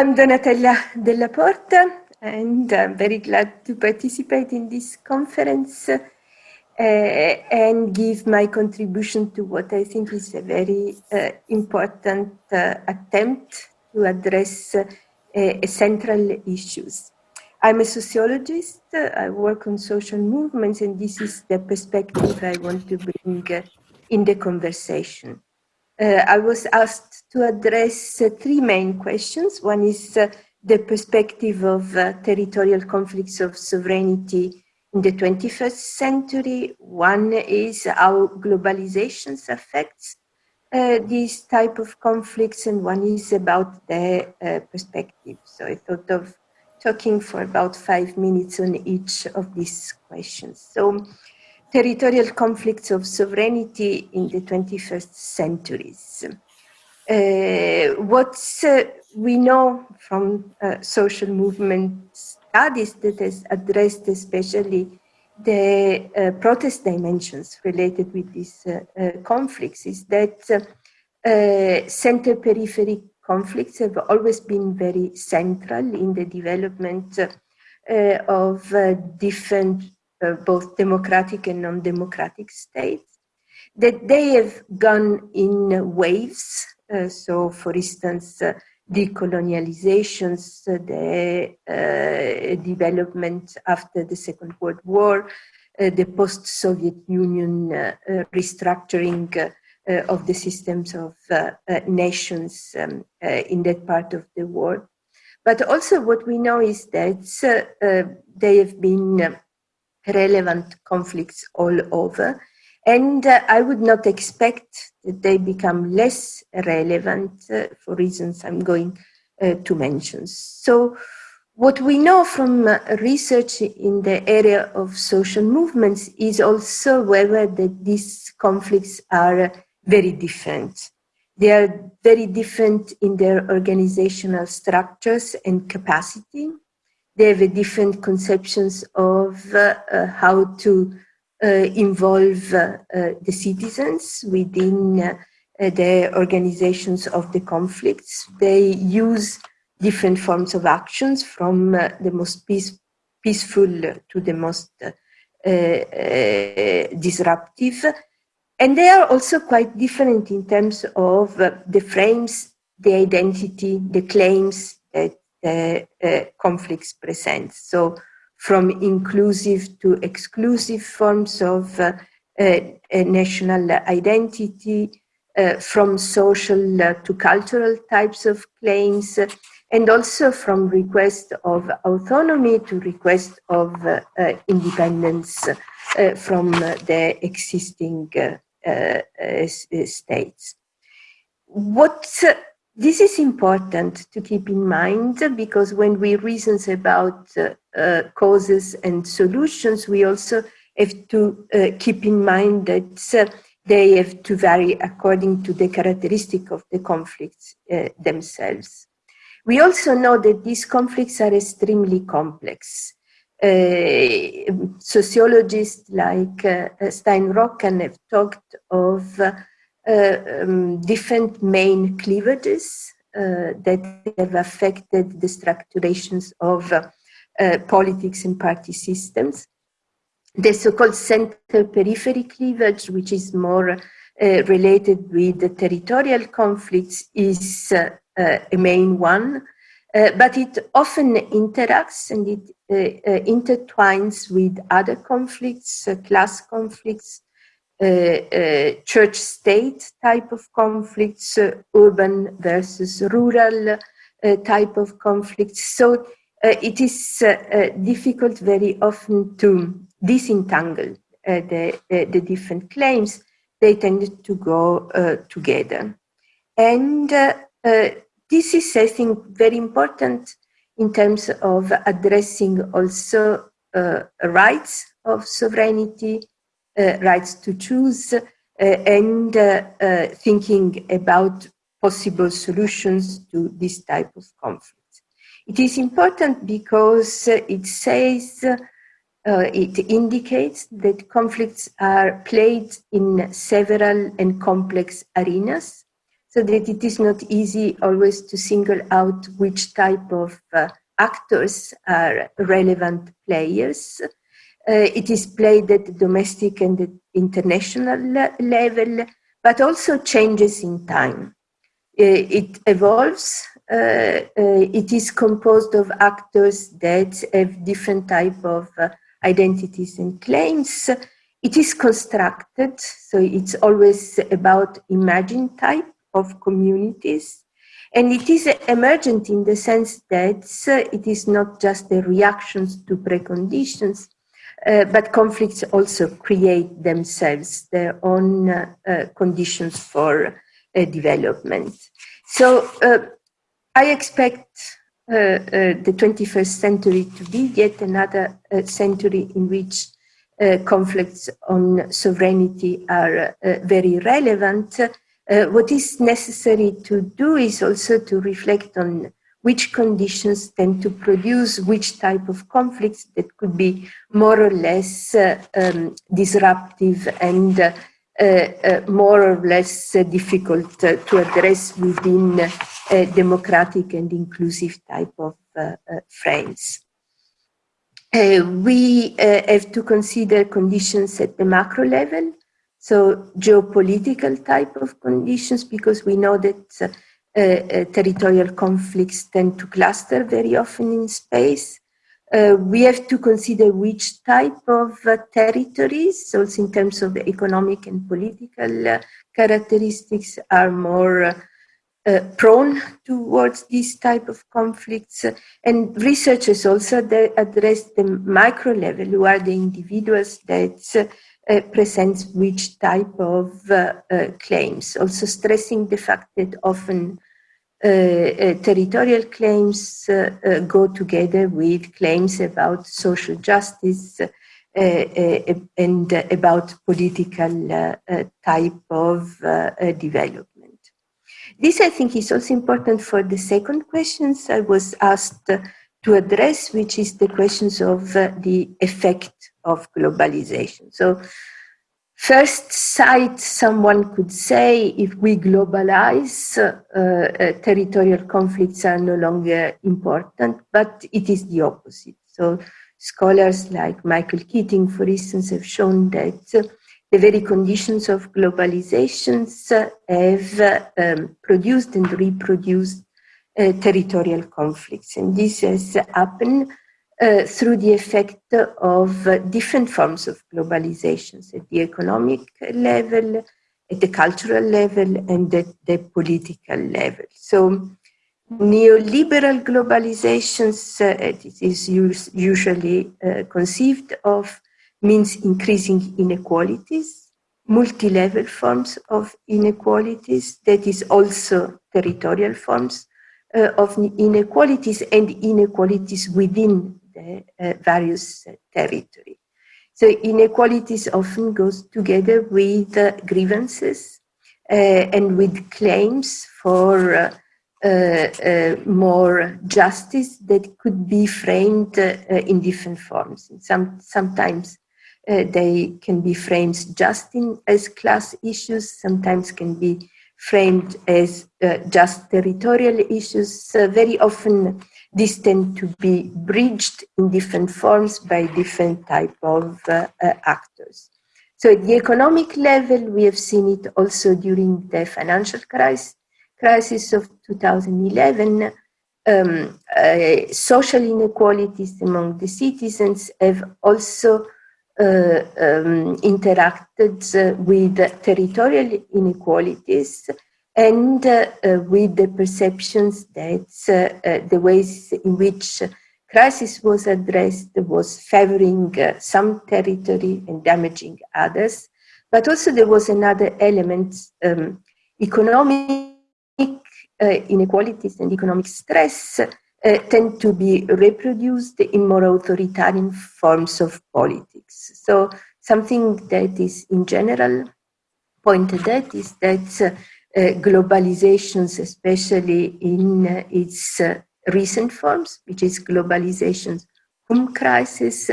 I'm Donatella Della Porta, and I'm very glad to participate in this conference uh, and give my contribution to what I think is a very uh, important uh, attempt to address central issues. I'm a sociologist, I work on social movements, and this is the perspective I want to bring in the conversation. Uh, I was asked to address uh, three main questions. One is uh, the perspective of uh, territorial conflicts of sovereignty in the 21st century. One is how globalization affects uh, these type of conflicts, and one is about the uh, perspective. So I thought of talking for about five minutes on each of these questions. So territorial conflicts of sovereignty in the 21st centuries. Uh, what uh, we know from uh, social movement studies that has addressed especially the uh, protest dimensions related with these uh, uh, conflicts is that center-periphery conflicts have always been very central in the development of different uh, both democratic and non-democratic states, that they have gone in waves. Uh, so, for instance, uh, decolonializations, uh, the uh, development after the Second World War, uh, the post-Soviet Union restructuring of the systems of nations um, in that part of the world. But also what we know is that they have been relevant conflicts all over. And uh, I would not expect that they become less relevant uh, for reasons I'm going uh, to mention. So what we know from uh, research in the area of social movements is also whether that these conflicts are very different. They are very different in their organizational structures and capacity they have different conceptions of uh, uh, how to uh, involve the citizens within the organizations of the conflicts. They use different forms of actions from the most peace, peaceful to the most disruptive. And they are also quite different in terms of the frames, the identity, the claims that uh, uh, Uh, uh, conflicts present. So from inclusive to exclusive forms of uh, uh national identity, from social to cultural types of claims, and also from request of autonomy to request of uh, uh, independence uh, from the existing states. What this is important to keep in mind because when we reason about uh, uh, causes and solutions, we also have to uh, keep in mind that uh, they have to vary according to the characteristic of the conflicts uh, themselves. We also know that these conflicts are extremely complex. Uh, sociologists like Stein-Rokkan have talked of um, different main cleavages uh, that have affected the structurations of uh, politics and party systems. The so-called center-periphery cleavage, which is more related with the territorial conflicts, is a main one. Uh, but it often interacts and it uh, uh, intertwines with other conflicts, class conflicts, uh, uh, church-state type of conflicts, uh, urban versus rural uh, type of conflicts. So uh, it is uh, difficult very often to disentangle the, the different claims. They tend to go together. And this is, I think, very important in terms of addressing also uh, rights of sovereignty, rights to choose uh, and uh, thinking about possible solutions to this type of conflict. It is important because it says, it indicates that conflicts are played in several and complex arenas. so that it is not easy always to single out which type of uh, actors are relevant players. Uh, it is played at the domestic and the international level, but also changes in time. Uh, it evolves. Uh, it is composed of actors that have different type of identities and claims. It is constructed, so it's always about imagined type of communities. And it is emergent in the sense that it is not just the reactions to preconditions, uh, but conflicts also create themselves their own uh, uh, conditions for development. So I expect uh, uh, the 21st century to be yet another uh, century in which conflicts on sovereignty are very relevant. what is necessary to do is also to reflect on which conditions tend to produce which type of conflicts that could be more or less uh, um, disruptive and uh, uh, more or less difficult to address within a democratic and inclusive type of frames. Uh, we uh, have to consider conditions at the macro level, so geopolitical type of conditions, because we know that uh, territorial conflicts tend to cluster very often in space. Uh, we have to consider which type of uh, territories, also in terms of the economic and political uh, characteristics, are more uh, prone towards this type of conflicts. And researchers also address the micro level, who are the individuals that uh, present which type of uh, uh, claims, also stressing the fact that often uh, uh, territorial claims uh, uh go together with claims about social justice and about political type of development. This, I think, is also important for the second questions I was asked to address, which is the questions of the effect of globalization. So first sight, someone could say if we globalize, uh, uh, territorial conflicts are no longer important, but it is the opposite. So scholars like Michael Keating, for instance, have shown that the very conditions of globalizations have um, produced and reproduced uh, territorial conflicts. And this has happened uh, through the effect of uh, different forms of globalizations at the economic level, at the cultural level, and at the political level. So neoliberal globalizations, uh, it is usually uh, conceived of, means increasing inequalities, multi-level forms of inequalities, that is also territorial forms uh, of inequalities and inequalities within various territory. So inequalities often goes together with uh, grievances uh, and with claims for uh, uh, more justice that could be framed in different forms. Some, sometimes they can be framed just in, as class issues, sometimes can be framed as just territorial issues. very often tend to be bridged in different forms by different type of uh, uh, actors. So at the economic level, we have seen it also during the financial crisis, crisis of 2011. Um, uh, social inequalities among the citizens have also uh, um, interacted uh, with territorial inequalities and uh, uh, with the perceptions that uh, the ways in which crisis was addressed was favoring some territory and damaging others. But also there was another element, um, economic inequalities and economic stress uh, tend to be reproduced in more authoritarian forms of politics. So something that is in general pointed at is that uh, uh, globalizations, especially in uh, its uh, recent forms, which is globalization's home crisis,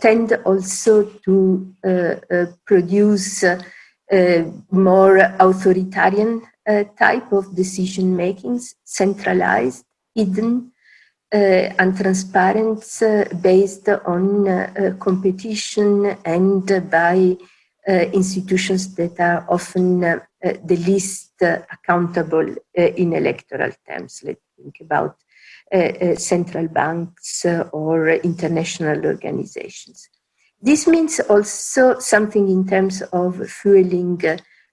tend also to produce more authoritarian type of decision makings, centralized, hidden, uh, and transparent uh, based on uh, competition and by institutions that are often the least accountable in electoral terms. Let's think about central banks or international organizations. This means also something in terms of fueling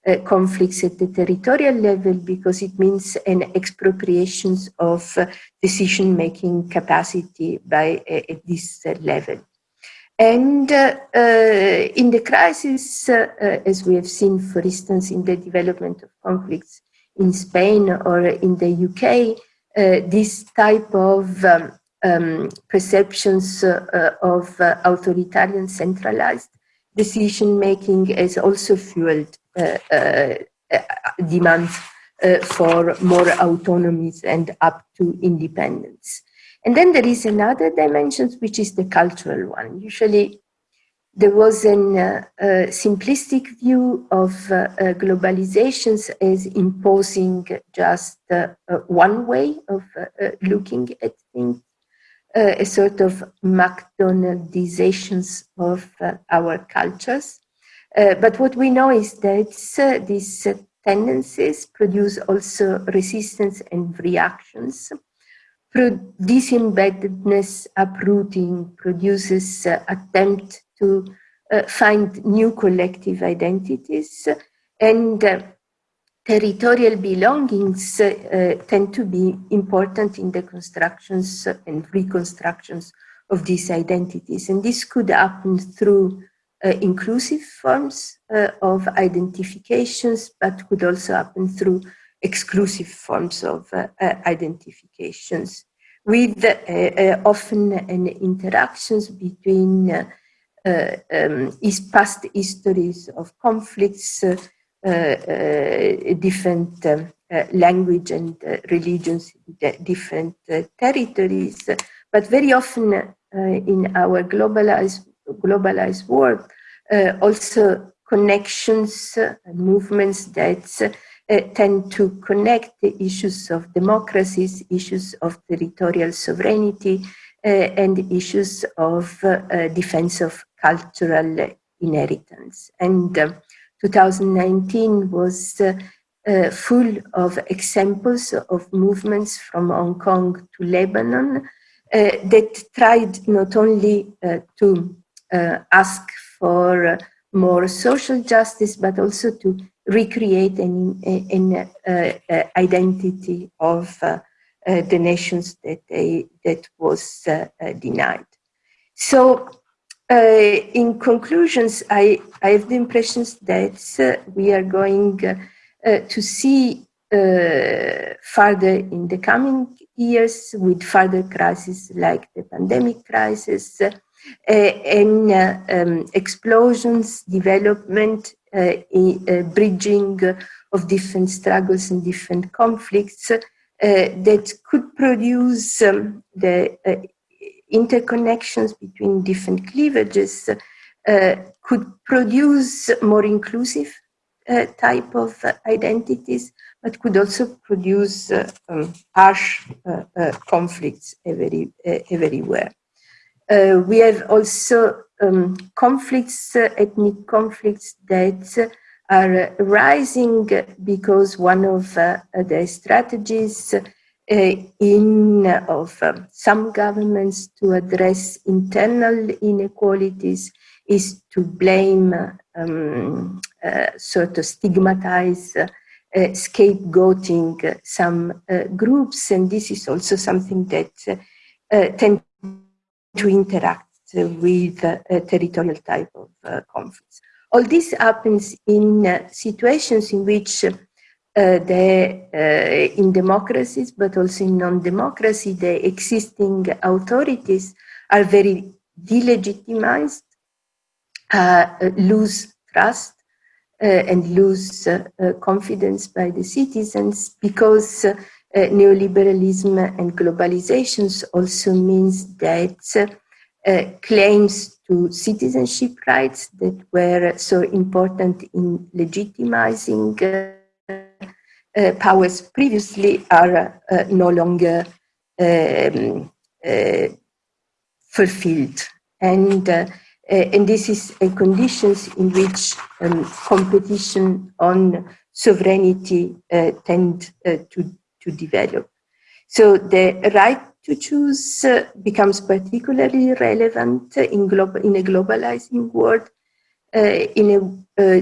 uh, conflicts at the territorial level because it means an expropriation of uh, decision-making capacity by uh, at this uh, level. And uh, in the crisis, as we have seen, for instance, in the development of conflicts in Spain or in the UK, this type of um, um, perceptions of authoritarian centralized decision making has also fueled Uh, uh, uh, demands for more autonomies and up to independence. And then there is another dimension, which is the cultural one. Usually there was a uh, uh, simplistic view of uh, globalizations as imposing just one way of looking at things, a sort of McDonaldizations of our cultures. Uh, but what we know is that uh, these uh, tendencies produce also resistance and reactions. Pro disembeddedness, uprooting produces attempt to find new collective identities and territorial belongings uh, tend to be important in the constructions and reconstructions of these identities. And this could happen through uh, Uh, inclusive forms uh, of identifications, but could also happen through exclusive forms of uh, uh identifications. With uh, often an interactions between um, past histories of conflicts, different um, language and religions, different territories, but very often in our globalized globalized world, uh, also connections movements that uh, tend to connect the issues of democracies, issues of territorial sovereignty, uh, and issues of defense of cultural inheritance. And 2019 was uh, full of examples of movements from Hong Kong to Lebanon uh, that tried not only uh, to Uh, ask for uh, more social justice, but also to recreate an, an uh, uh identity of uh, the nations that they, that was denied. So in conclusions, I, I have the impressions that we are going to see uh, further in the coming years with further crises like the pandemic crisis, and uh, um, explosions, development, uh, bridging of different struggles and different conflicts that could produce um, the interconnections between different cleavages uh, could produce more inclusive uh, type of uh, identities, but could also produce um, harsh conflicts every, everywhere. Uh, we have also um, conflicts, uh, ethnic conflicts that are rising because one of uh, the strategies uh, in of um, some governments to address internal inequalities is to blame, um, uh, sort of stigmatize, uh, scapegoating some groups, and this is also something that tends to interact with a territorial type of uh, conflicts. All this happens in uh, situations in which uh, the, uh, in democracies, but also in non-democracy, the existing authorities are very delegitimized, uh, lose trust, uh, and lose confidence by the citizens because uh, neoliberalism and globalizations also means that uh, claims to citizenship rights that were so important in legitimizing uh, uh, powers previously are uh, no longer um, uh, fulfilled. And, and this is a conditions in which um, competition on sovereignty tend to, to develop. So the right to choose uh, becomes particularly relevant in, in a globalizing world, uh, in a uh,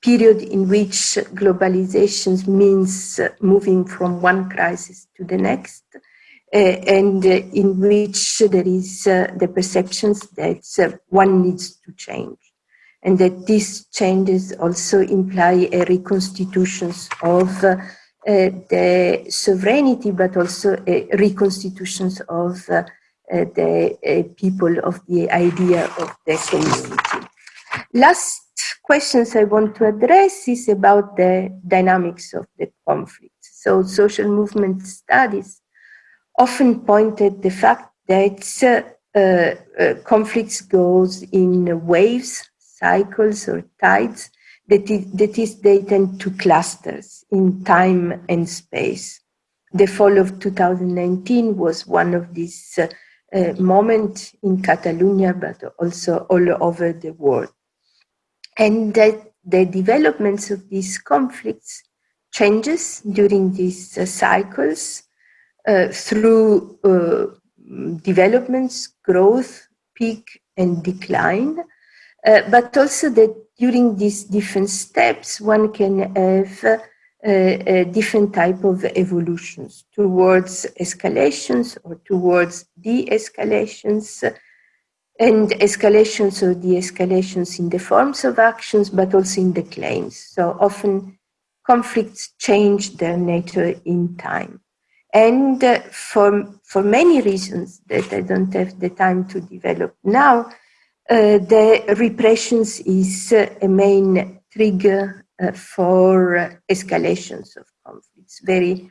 period in which globalization means moving from one crisis to the next, uh, and in which there is uh, the perceptions that uh, one needs to change and that these changes also imply a reconstitution of uh, the sovereignty, but also reconstitutions of uh, uh, the people of the idea of the community. Last questions I want to address is about the dynamics of the conflict. So social movement studies often pointed the fact that uh, uh, conflicts goes in waves, cycles or tides, that is, that is they tend to clusters in time and space. The fall of 2019 was one of these uh, uh, moments in Catalonia, but also all over the world. And that the developments of these conflicts changes during these uh, cycles uh, through uh, developments, growth, peak and decline, uh, but also that during these different steps, one can have uh, different type of evolutions towards escalations or towards de-escalations and escalations or de-escalations in the forms of actions, but also in the claims. So often conflicts change their nature in time. And uh, for, for many reasons that I don't have the time to develop now, the repressions is uh, a main trigger uh, for escalations of conflicts. Very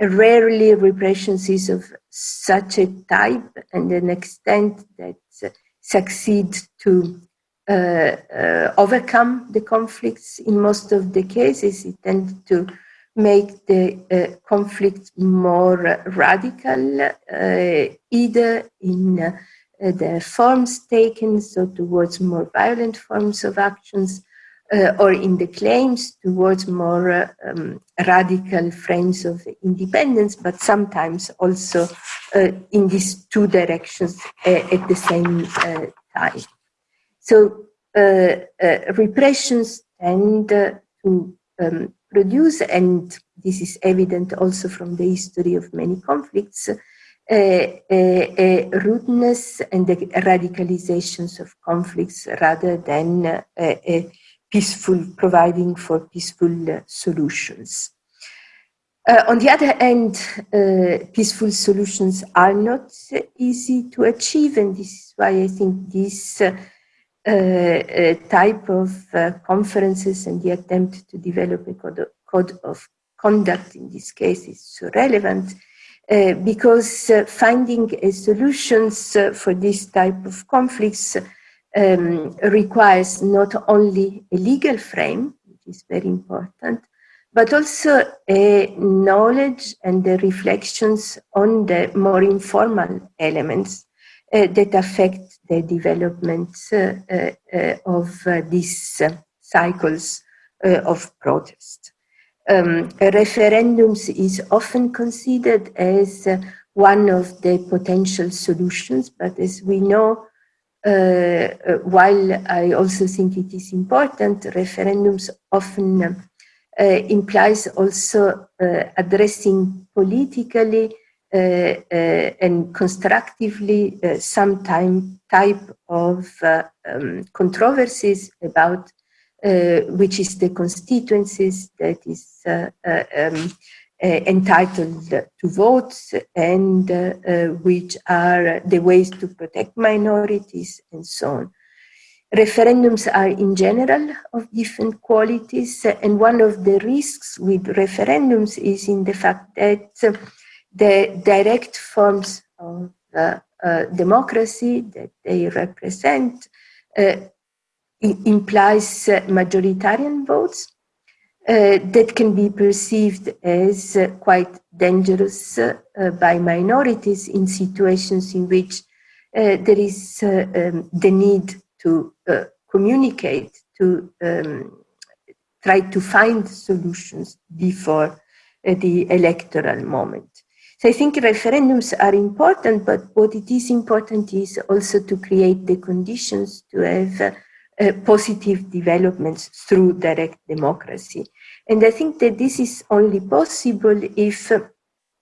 rarely repressions is of such a type and an extent that succeed to uh, uh, overcome the conflicts. In most of the cases, it tends to make the uh, conflict more radical, either in uh, the forms taken, so towards more violent forms of actions, uh, or in the claims towards more uh, um, radical frames of independence, but sometimes also uh, in these two directions uh, at the same uh, time. So repressions tend to um, produce, and this is evident also from the history of many conflicts, rudeness and the radicalizations of conflicts rather than peaceful, providing for peaceful uh, solutions. Uh, on the other hand, uh, peaceful solutions are not easy to achieve, and this is why I think this uh, uh type of uh, conferences and the attempt to develop a code of, code of conduct in this case is so relevant uh, because uh, finding solutions uh, for this type of conflicts um, requires not only a legal frame, which is very important, but also a knowledge and the reflections on the more informal elements uh, that affect the development uh, uh, of these cycles of protest um, referendums is often considered as uh, one of the potential solutions, but as we know, uh, uh, while I also think it is important, referendums often uh, implies also uh, addressing politically uh, and constructively some time, type of um, controversies about uh, which is the constituencies that is uh, uh, um, entitled to votes and which are the ways to protect minorities and so on. Referendums are in general of different qualities and one of the risks with referendums is in the fact that the direct forms of uh, uh, democracy that they represent uh, implies uh, majoritarian votes uh, that can be perceived as uh, quite dangerous by minorities in situations in which there is um, the need to communicate, to um, try to find solutions before the electoral moment. So I think referendums are important, but what it is important is also to create the conditions to have uh, positive developments through direct democracy. And I think that this is only possible if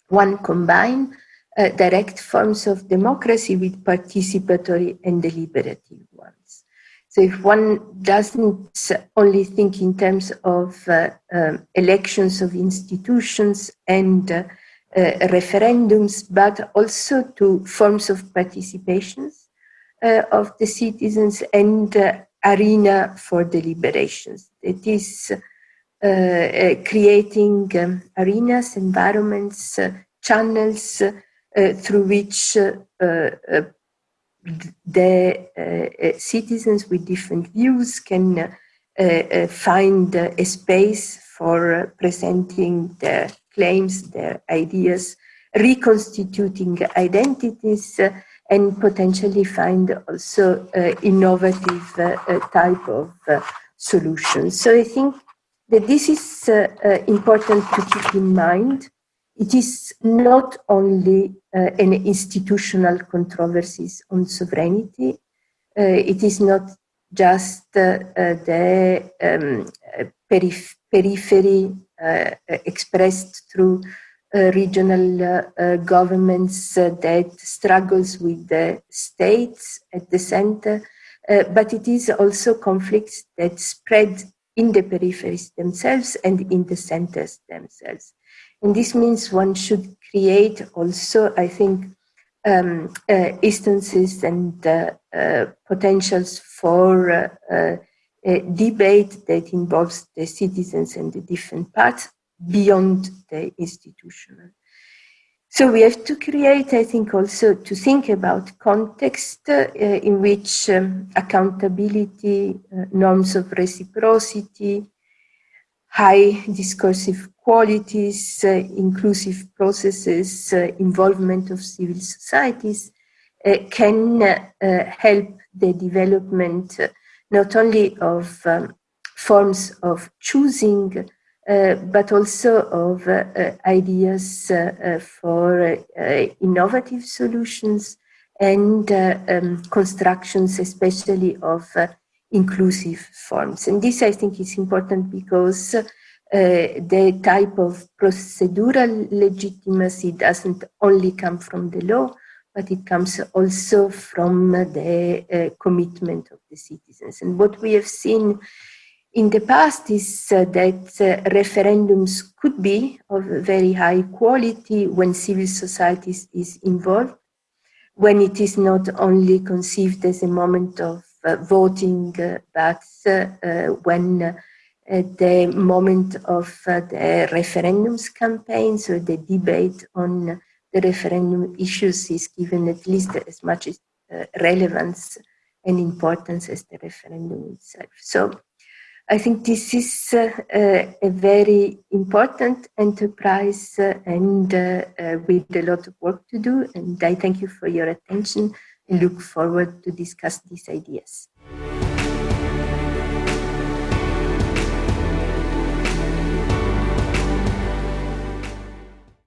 one combine uh, direct forms of democracy with participatory and deliberative ones. So if one doesn't only think in terms of uh, um, elections of institutions and uh, uh, referendums, but also to forms of participations uh, of the citizens and uh, arena for deliberations. It is creating um, arenas, environments, channels through which the uh, citizens with different views can uh, uh, find a space for presenting their claims, their ideas, reconstituting identities, uh, and potentially find also uh, innovative uh, type of solutions. So I think that this is important to keep in mind. It is not only uh, an institutional controversies on sovereignty. Uh, it is not just uh, the um, periph periphery uh, expressed through uh, regional uh, governments that struggles with the states at the center, but it is also conflicts that spread in the peripheries themselves and in the centers themselves. And this means one should create also, I think, um, uh, instances and uh, uh, potentials for a debate that involves the citizens and the different parts beyond the institutional. So we have to create, I think, also to think about context uh, in which um, accountability, uh, norms of reciprocity, high discursive qualities, uh, inclusive processes, uh, involvement of civil societies uh, can uh, help the development not only of um, forms of choosing, but also of uh, uh ideas uh, uh, for innovative solutions and um, constructions, especially of inclusive forms. And this, I think, is important because the type of procedural legitimacy doesn't only come from the law, but it comes also from the uh, commitment of the citizens. And what we have seen in the past is uh, that uh, referendums could be of very high quality when civil society is involved, when it is not only conceived as a moment of uh, voting, uh, but uh, when the moment of the referendums campaign, so the debate on the referendum issues is given at least as much uh, relevance and importance as the referendum itself. So I think this is uh, uh, a very important enterprise uh, and with a lot of work to do. And I thank you for your attention and look forward to discuss these ideas.